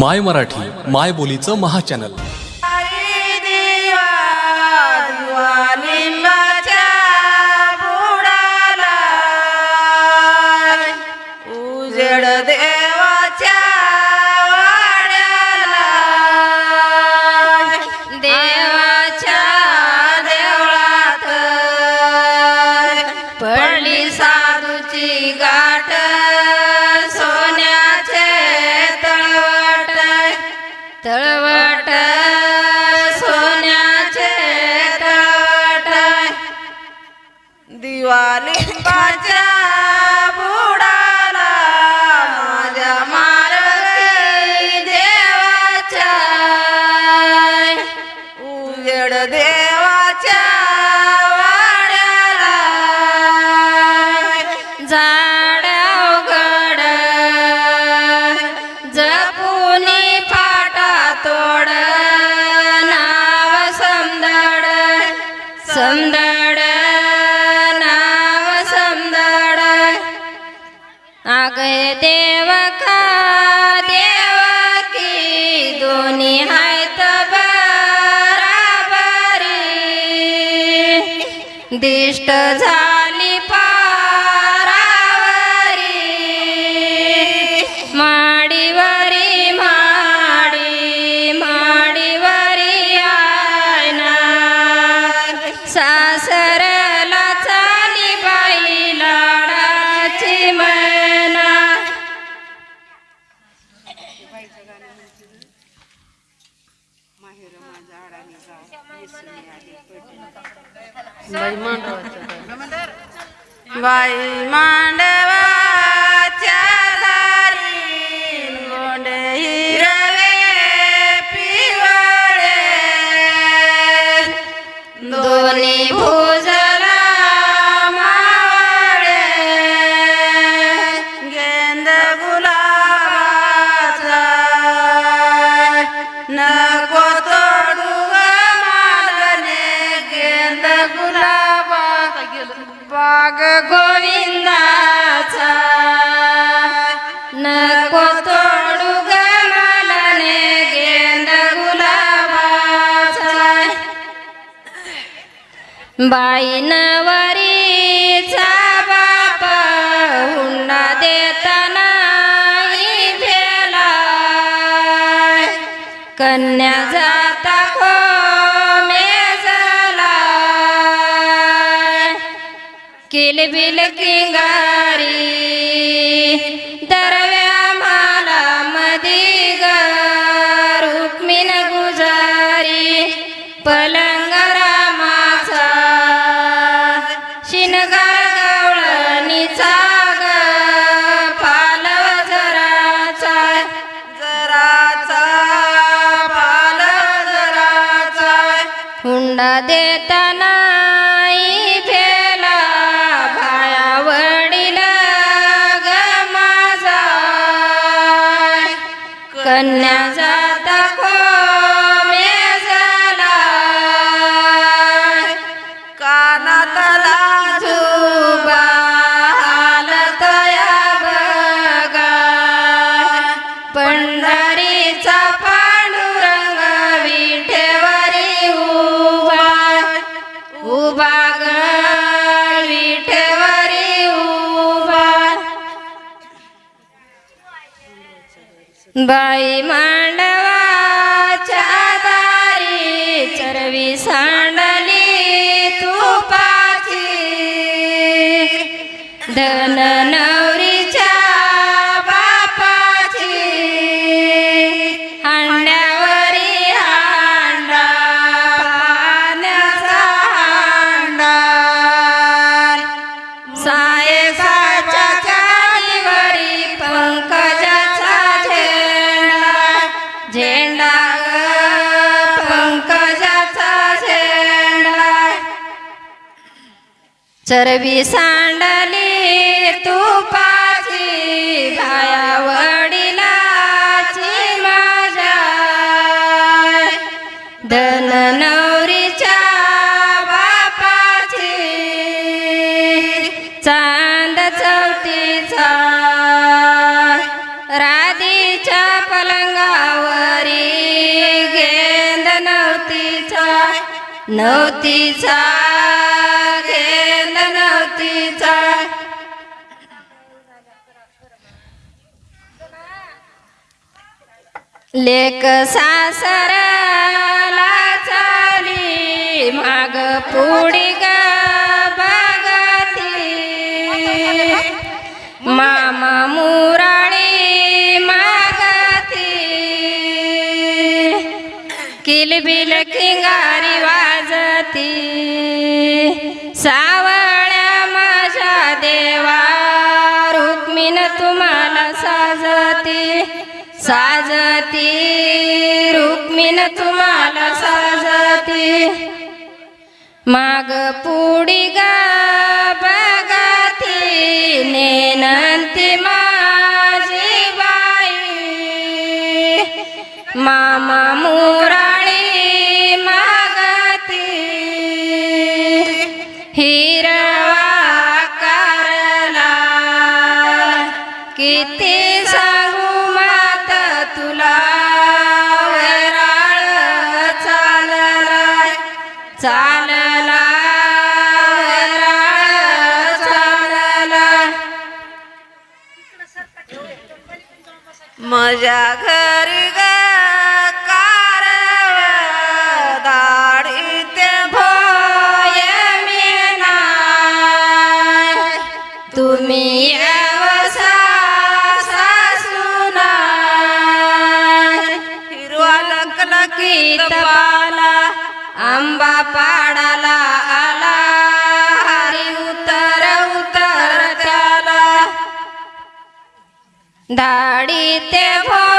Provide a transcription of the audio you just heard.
माय मराठी माय बोलीचं महाचॅनल. उजड दे देव का देवकी दोन्ही आहेत बराबरी. दिष्ट झा बाई मांडवाच्या बाई नवरीचा बाप हुंडा देताना भेला कन्या जाता को मेजला किलबिल किंगारी दर देताना फेला भाया वडील ग माझा. कन्या जाता को मेजला कानातला बाई मांडवाच्या दारी चरवी सांडली तुपाची. धन चरबी सांडली तुपाची भाया वडिलाची माझ्या. धन नवरीच्या बापाची चांद चौथीचा. राधीच्या पलंगावरी गेंद नवतीचा नवतीचा. नवतीचा लेक सासराला चाली माग पुढी ग बघती मामा मुराळी मागती. किलबिल किंगारी वाजती. सावळ्या साजती. साजती. रुक्मिण तुम्हाला साजती. माग पुढी बघा ती. नेनंती मा गीत पाला आंबा पाडाला आला. हरी उतर उतर त्याला. दाढी ते भो